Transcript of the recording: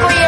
कोई